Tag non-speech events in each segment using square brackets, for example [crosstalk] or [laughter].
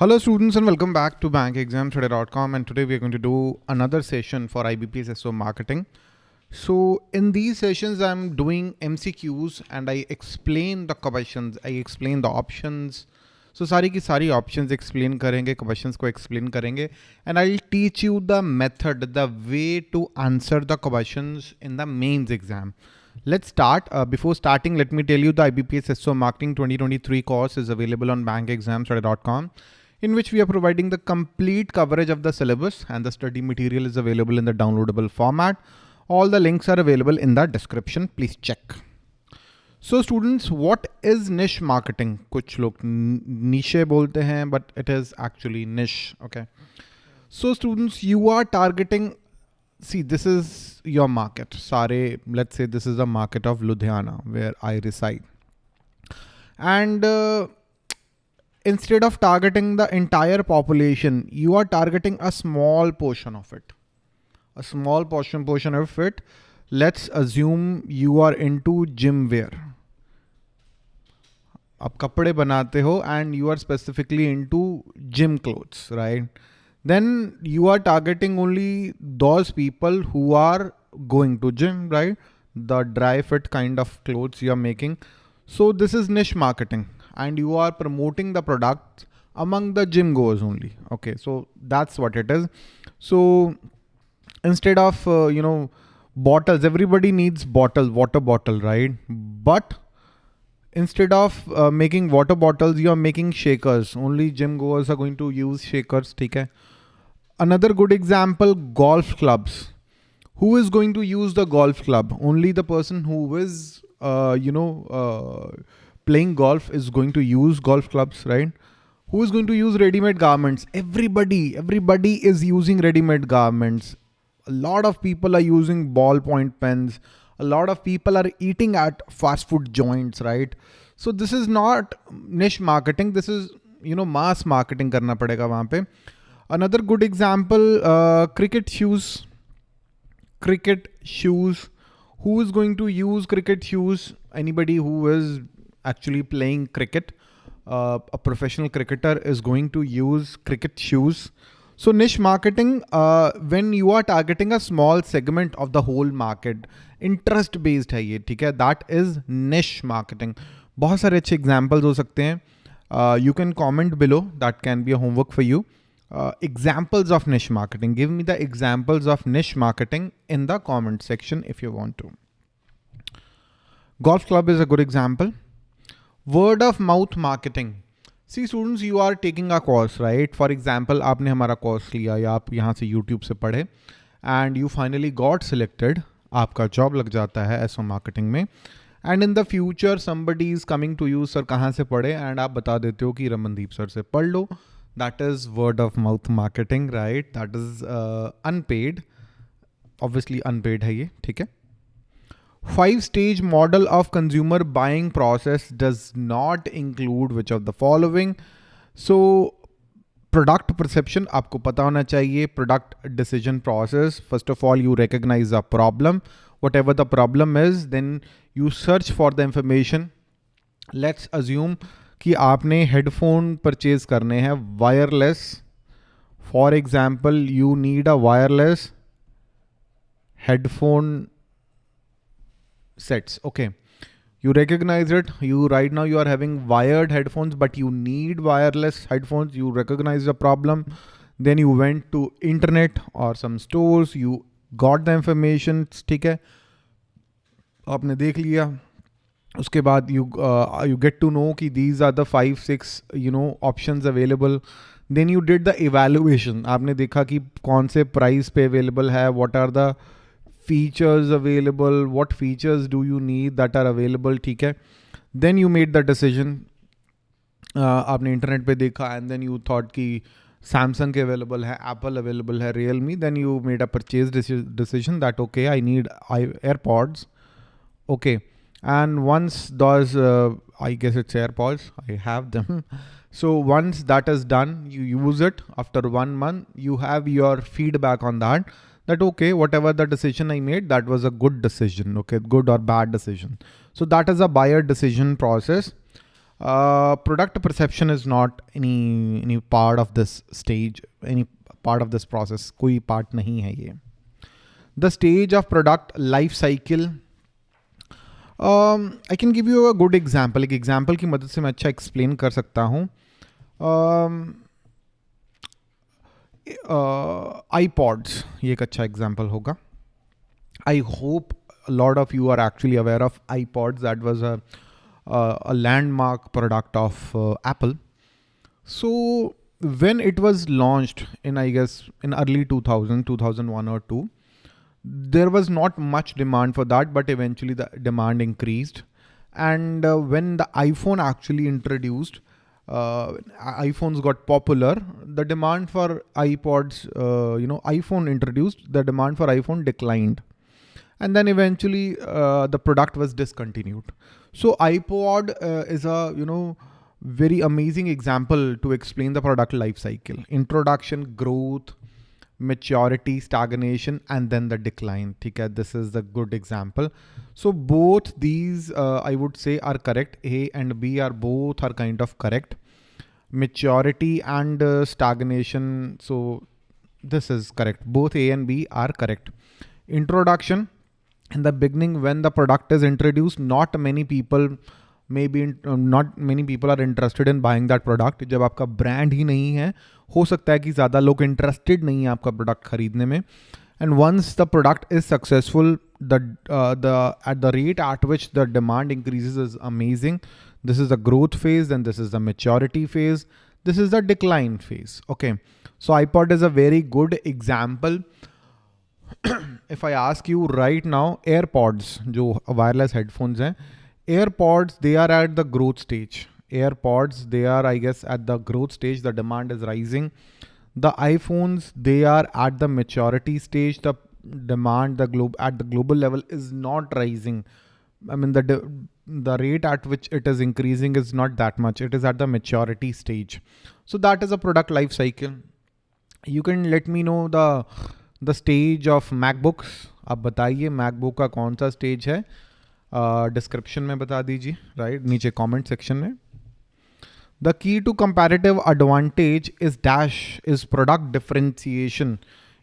Hello students and welcome back to bankexamstoday.com and today we are going to do another session for IBPS SO marketing. So in these sessions I'm doing MCQs and I explain the questions, I explain the options. So सारी की सारी options explain करेंगे, questions को explain करेंगे and I'll teach you the method, the way to answer the questions in the mains exam. Let's start. Uh, before starting, let me tell you the IBPS SO Marketing 2023 course is available on bankexamstoday.com in which we are providing the complete coverage of the syllabus and the study material is available in the downloadable format. All the links are available in the description. Please check. So students, what is niche marketing? कुछ लोग niche बोलते हैं, but it is actually niche. Okay. So students, you are targeting. See, this is your market. Sare, let's say this is the market of Ludhiana where I reside. And uh, instead of targeting the entire population, you are targeting a small portion of it. A small portion portion of it. Let's assume you are into gym wear. आप कपड़े बनाते हो and you are specifically into gym clothes, right? Then you are targeting only those people who are going to gym, right? The dry fit kind of clothes you are making. So this is niche marketing and you are promoting the product among the gym goers only. Okay, so that's what it is. So instead of, uh, you know, bottles, everybody needs bottle, water bottle, right? But instead of uh, making water bottles, you are making shakers. Only gym goers are going to use shakers. Okay. Another good example, golf clubs. Who is going to use the golf club? Only the person who is, uh, you know, uh, playing golf is going to use golf clubs, right? Who is going to use ready-made garments? Everybody, everybody is using ready-made garments. A lot of people are using ballpoint pens. A lot of people are eating at fast food joints, right? So this is not niche marketing. This is, you know, mass marketing karna padega wahan pe. Another good example, uh, cricket shoes. Cricket shoes. Who is going to use cricket shoes? Anybody who is actually playing cricket, uh, a professional cricketer is going to use cricket shoes. So niche marketing, uh, when you are targeting a small segment of the whole market, interest based है ये ठीक है that is niche marketing. बहुत सारे अच्छे examples हो सकते हैं. Uh, you can comment below. That can be a homework for you. Uh, examples of niche marketing. Give me the examples of niche marketing in the comment section if you want to. Golf club is a good example. Word of mouth marketing see students you are taking a course right for example आपने हमारा course लिया या आप यहाँ से YouTube से पढ़े and you finally got selected आपका जॉब लग जाता है एसओ मार्केटिंग में. And in the future somebody is coming to you sir कहाँ से पढ़े एंड आप बता देते हो कि रमनदीप सर से पढ़ लो. That is word of mouth marketing right that is unpaid obviously unpaid है ये, ठीक है? Five stage model of consumer buying process does not include which of the following. So product perception आपको पता होना चाहिए product decision process. First of all, you recognize a problem. Whatever the problem is, then you search for the information. Let's assume कि आपने headphone purchase करने हैं wireless. For example, you need a wireless headphone sets. Okay. You recognize it. You right now you are having wired headphones, but you need wireless headphones. You recognize the problem. Then you went to internet or some stores. You got the information. ठीक है आपने देख लिया उसके बाद you you get to know कि these are the five six you know options available then you did the evaluation आपने देखा कि कौन से प्राइस पे अवेलेबल है what are the features available what features do you need that are available ठीक है then you made the decision uh, आपने इंटरनेट पे देखा एंड देन यू थॉट कि सैमसंग के अवेलेबल है एप्पल अवेलेबल है Realme then you made a purchase decision that okay I need I AirPods okay and once those uh, i guess it's airpods i have them [laughs] so once that is done you use it after one month you have your feedback on that that okay whatever the decision i made that was a good decision okay good or bad decision so that is a buyer decision process uh, product perception is not any any part of this stage any part of this process कोई part नहीं है ये the stage of product life cycle I can give you a good example एक example की मदद से मैं अच्छा एक्सप्लेन कर सकता हूँ आई uh, पॉड्स ये एक अच्छा एग्जाम्पल होगा I hope lot of you are actually aware of iPods that was a landmark product of Apple so when it was launched in i guess in early 2000 2001 or 2 there was not much demand for that but eventually the demand increased and uh, when the iphone actually introduced uh, iPhones got popular, the demand for iPods, uh, you know, iPhone introduced, the demand for iPhone declined. And then eventually uh, the product was discontinued. So iPod uh, is a, you know, very amazing example to explain the product life cycle. Introduction, growth, maturity, stagnation, and then the decline. Okay, this is the good example. So both these, uh, I would say are correct. A and B are both are kind of correct. Maturity and uh, stagnation. So this is correct. Both A and B are correct. Introduction in the beginning when the product is introduced, not many people may be not many people are interested in buying that product जब आपका brand ही नहीं है, हो सकता है कि ज़्यादा लोग इंटरेस्टेड नहीं है आपका प्रोडक्ट खरीदने में। And once the product is successful the the at the rate at which the demand increases is amazing this is the growth phase and this is the maturity phase this is the decline phase. Okay. So, ipod is a very good example. [clears throat] If i ask you right now, airpods, जो wireless headphones हैं AirPods, they are at the growth stage. AirPods, they are, I guess, at the growth stage. The demand is rising. The iPhones, they are at the maturity stage. The demand, the globe at the global level is not rising. I mean, the the rate at which it is increasing is not that much. It is at the maturity stage. So that is a product life cycle. You can let me know the the stage of MacBooks. आप बताइए MacBook का कौन सा stage है description में बता दीजिए right नीचे कमेंट सेक्शन में the key to comparative advantage is dash is product differentiation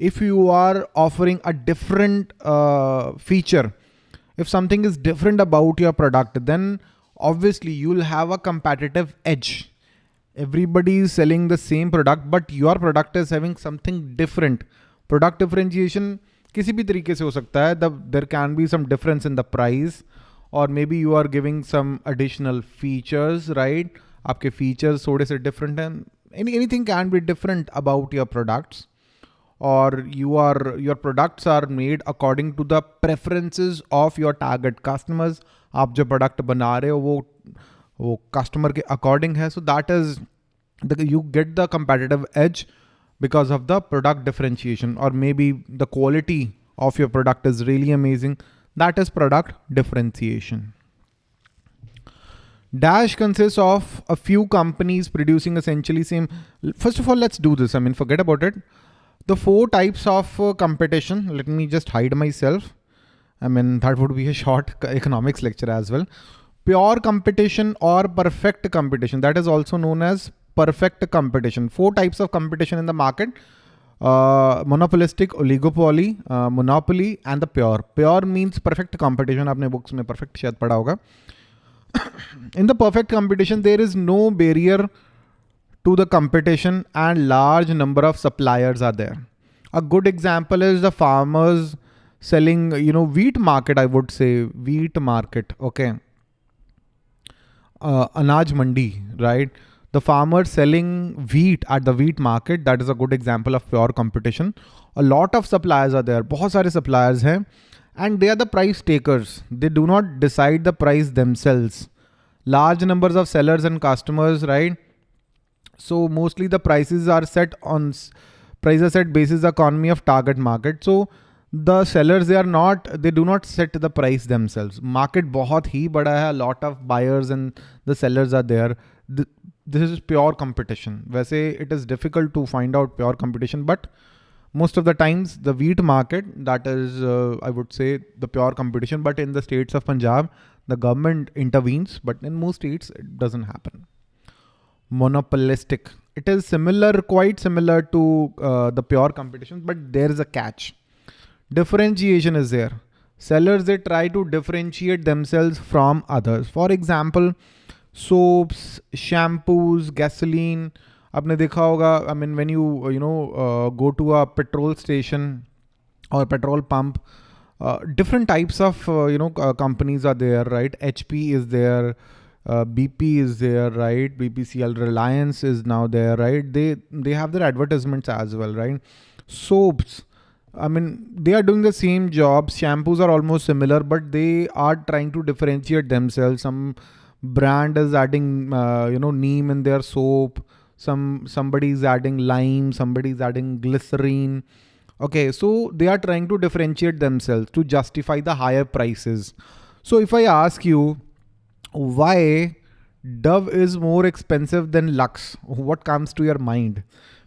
if you are offering a different uh, feature, if something is different about your product, then obviously you'll have a competitive edge. Everybody is selling the same product, but your product is having something different. Product differentiation किसी भी तरीके से हो सकता है there can be some difference in the price और may be you are giving some additional features right आपके features थोड़े से डिफरेंट हैं any any thing can be different about your products और you are your products are made according to the preferences of your target customers आप जो product बना रहे हो वो वो कस्टमर के अकॉर्डिंग है सो that is you get the competitive as because of the product differentiation or maybe the quality of your product is really amazing. That is product differentiation. Dash consists of a few companies producing essentially same. First of all, let's do this. I mean, forget about it. The four types of uh, competition. Let me just hide myself. I mean, that would be a short [laughs] economics lecture as well. Pure competition or perfect competition. That is also known as perfect competition. Four types of competition in the market. Monopolistic oligopoly monopoly and the pure pure means perfect competition आपने books में perfect शायद पढ़ा होगा। In the perfect competition there is no barrier to the competition and large number of suppliers are there a good example is the farmers selling you know wheat market I would say wheat market okay अनाज मंडी right right? the farmer selling wheat at the wheat market that is a good example of pure competition. a lot of suppliers are there bahut sare suppliers hain and they are the price takers. They do not decide the price themselves. Large numbers of sellers and customers right? So mostly the prices are set on prices set basis economy of target market. So the sellers they are not they do not set the price themselves. Market bahut hi bada hai a lot of buyers and the sellers are there. The this is pure competition. वैसे it is difficult to find out pure competition, but most of the times the wheat market that is uh, I would say the pure competition. But in the states of Punjab, the government intervenes, but in most states it doesn't happen. Monopolistic. It is similar, quite similar to uh, the pure competition, but there is a catch. Differentiation is there. Sellers, they try to differentiate themselves from others. For example, soaps, shampoos, gasoline. आपने देखा होगा I mean when you you know uh, go to a petrol station or petrol pump uh, different types of uh, you know uh, companies are there right hp is there uh, bp is there right bpcl reliance is now there right they they have their advertisements as well right soaps I mean, they are doing the same job. Shampoos are almost similar, but they are trying to differentiate themselves. Some brand is adding, uh, you know, neem in their soap. Some somebody is adding lime. Somebody is adding glycerine. Okay, so they are trying to differentiate themselves to justify the higher prices. So if I ask you why Dove is more expensive than Lux, what comes to your mind?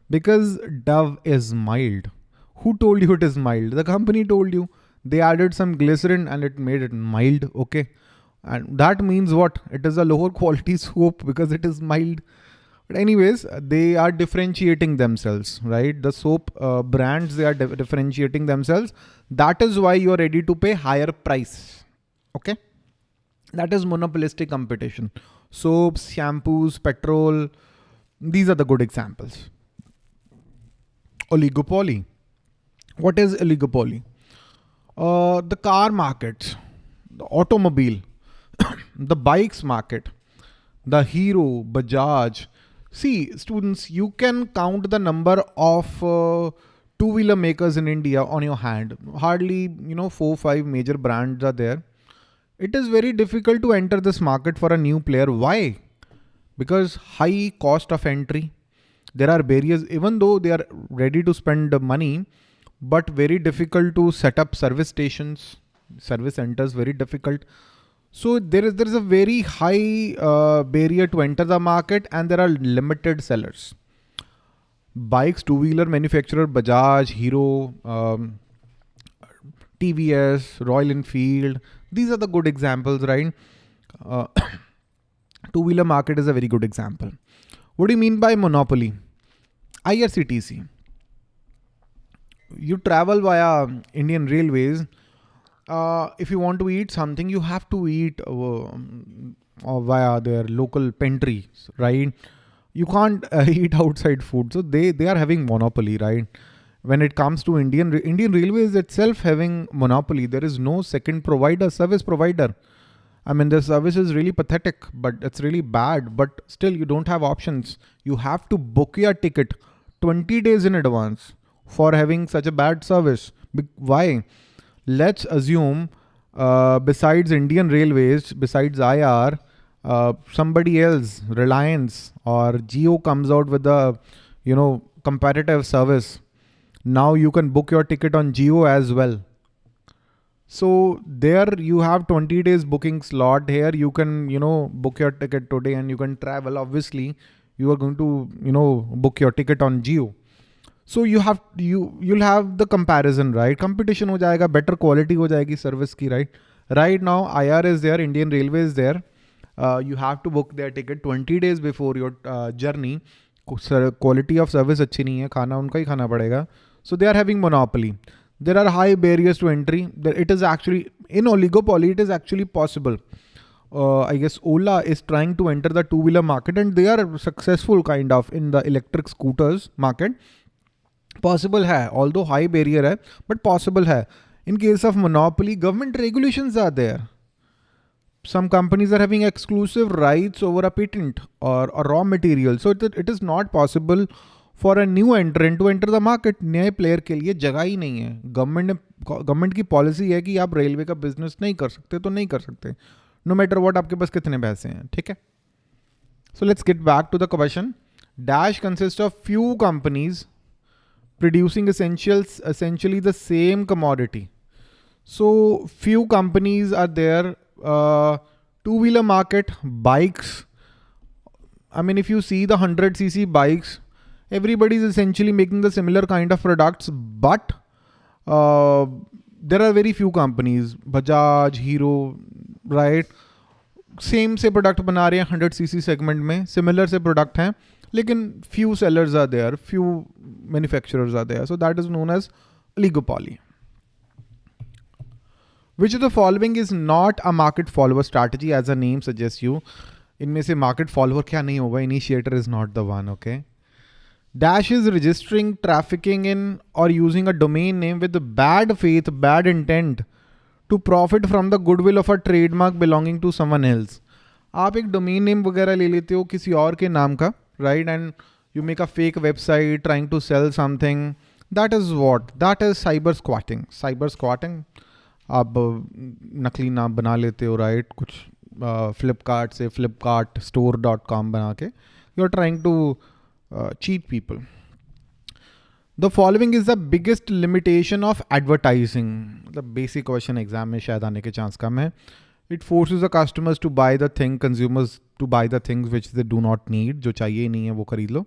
Because Dove is mild. Who told you it is mild? The company told you. They added some glycerin and it made it mild. Okay. And that means what? It is a lower [laughs] quality soap because it is mild. But anyways, they are differentiating themselves, right? The soap uh, brands, they are differentiating themselves. That is why you are ready to pay higher price. Okay. That is monopolistic competition. Soaps, shampoos, petrol. These are the good examples. Oligopoly. What is oligopoly? Uh, the car market, the automobile, [coughs] the bikes market, the Hero, Bajaj, See, students, you can count the number of uh, two-wheeler makers in India on your hand. Hardly, you know, four, five major brands are there. It is very difficult to enter this market for a new player. Why? Because high cost of entry. There are barriers, even though they are ready to spend money, but very difficult to set up service stations, service centers, very difficult. So there is there is a very high uh, barrier to enter the market and there are limited sellers. Bikes, two-wheeler manufacturer, Bajaj, Hero, um, TVS, Royal Enfield. These are the good examples, right? Uh, [coughs] two-wheeler market is a very good example. What do you mean by monopoly? IRCTC. You travel via Indian Railways uh, if you want to eat something, you have to eat uh, uh, via their local pantry, right? You can't uh, [laughs] eat outside food. So they, they are having monopoly, right? When it comes to Indian, Indian Railways itself having monopoly, there is no second provider, service provider. I mean, the service is really pathetic, but it's really bad, but still you don't have options. You have to book your ticket 20 days in advance for having such a bad service. Why? Let's assume uh, besides Indian Railways, besides IR, uh, somebody else, Reliance or Jio comes out with a, you know, competitive service. Now you can book your ticket on Jio as well. So there you have 20 days booking slot here. You can, you know, book your ticket today and you can travel. Obviously, you are going to, you know, book your ticket on Jio. So you have you you'll have the comparison right competition हो जाएगा better quality हो जाएगी service की right right now I are is there Indian railway is there you have to book their ticket twenty days before your journey quality of service अच्छी नहीं है खाना उनका ही खाना पड़ेगा so they are having monopoly there are high barriers to entry it is actually in oligopoly it is actually possible uh, i guess ola is trying to enter the two wheeler market and they are successful kind of in the electric scooters market Possible है although high barrier है but possible है. In case of monopoly government regulation are there. Some companies are having exclusive rights over a patent or a raw so it, it is not possible for a new entrant to enter the market नए player के लिए जगह ही नहीं है. Government ने government की policy है कि आप रेलवे का बिज़नेस नहीं कर सकते तो नहीं कर सकते. नो मैटर वॉट आपके पास कितने पैसे हैं ठीक है? So let's get back to the question dash consist of few companies producing essentials essentially the same commodity. So few companies are there. Uh, two-wheeler market, bikes. I mean, if you see the 100cc bikes, everybody is essentially making the similar kind of products, but uh, there are very few companies, Bajaj, Hero, right? Same से product बना रहे हैं hundred C segment में similar से product हैं लेकिन few seller are there few manufacturers are there so that is known as oligopoly. Which the following is not a market follower strategy as a name suggest you इनमें से market follower क्या नहीं होगा? Initiator is not the one okay dash is registering trafficking in और using a domain name with bad faith bad intent to profit from the goodwill of a trademark belonging to someone else आप एक domain name वगैरह ले लेते हो किसी और के नाम का? right? And you make a fake website trying to sell something. That is what? That is cyber squatting. Cyber squatting. आप नकली नाम बना लेते हो राइट कुछ फ्लिपकार्ट से फ्लिपकार्ट स्टोर डॉट कॉम बना के you are trying to cheat people the following is the biggest limitation of advertising मतलब बेसिक क्वेश्चन एग्ज़ाम में शायद आने के चांस कम है It forces the customers to buy the thing, consumers to buy the things which they do not need. जो चाहिए नहीं है वो खरीद लो.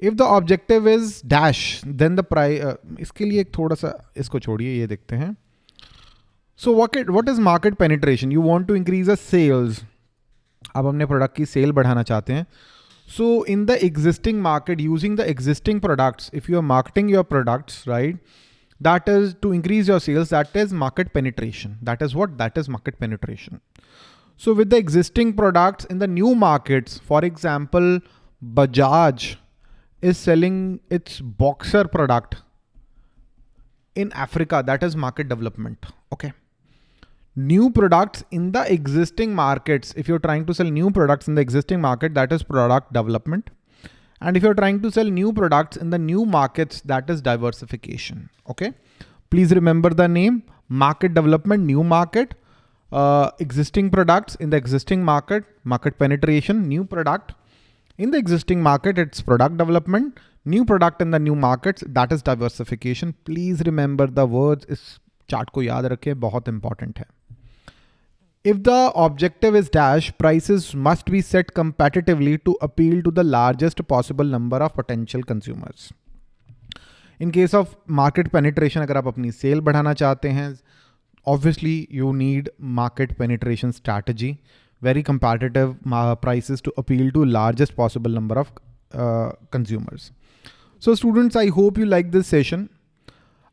If the objective is dash, then the price. Uh, इसके लिए एक थोड़ा सा इसको छोड़िए ये देखते हैं. So what it, what is market penetration? You want to increase the sales. आप अपने प्रोडक्ट की सेल बढ़ाना चाहते हैं so in the existing market, using the existing products, if you are marketing your products, right, that is to increase your sales, that is market penetration. That is what? That is market penetration. So with the existing products in the new markets, for example, Bajaj is selling its boxer product in Africa. That is market development. Okay new products in the existing markets. If you're trying to sell new products in the existing market, that is product development. And if you're trying to sell new products in the new markets, that is diversification. Okay. Please remember the name market development, new market, uh, existing products in the existing market, market penetration, new product in the existing market, it's product development, new product in the new markets, that is diversification. Please remember the words is chart ko yaad rakhe, बहुत important hai. If the objective is dash, prices must be set competitively to appeal to the largest possible number of potential consumers. In case of market penetration, अगर आप अपनी cell बढ़ाना चाहते हैं obviously you need market penetration strategy, very competitive prices to appeal to largest possible number of uh, consumers. So students, I hope you like this session.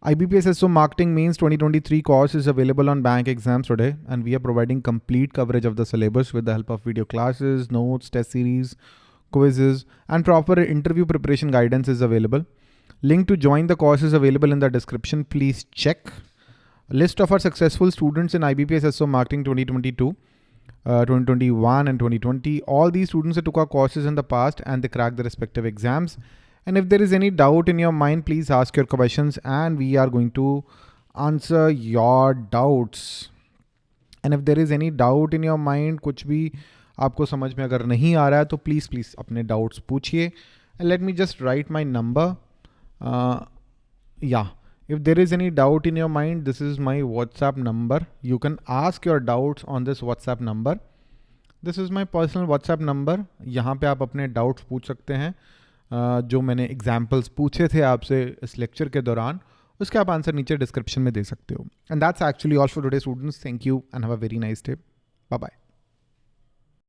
IBPS SO Marketing Mains 2023 course is available on bank exams today and we are providing complete coverage of the syllabus with the help of video classes, notes, test series, quizzes and proper interview preparation guidance is available. Link to join the course is available in the description. Please check. List of our successful students in IBPS SO Marketing 2022, uh, 2021 and 2020. All these students took our courses in the past and they cracked the respective exams. And if there is any doubt in your mind, please ask your questions and we are going to answer your doubts. And if there is any doubt in your mind कुछ भी आपको समझ में अगर नहीं आ रहा है तो प्लीज़ प्लीज़ अपने डाउट्स पूछिए। And let me just write my number या if there is any doubt in your mind this is my WhatsApp number you can ask your doubts on this WhatsApp number this is my personal WhatsApp number यहाँ पे आप अपने doubts पूछ सकते हैं। जो मैंने एग्जाम्पल्स पूछे थे आपसे इस लेक्चर के दौरान, उसके आप आंसर नीचे डिस्क्रिप्शन में दे सकते हो। And that's actually all for today students thank you and have a very nice day bye bye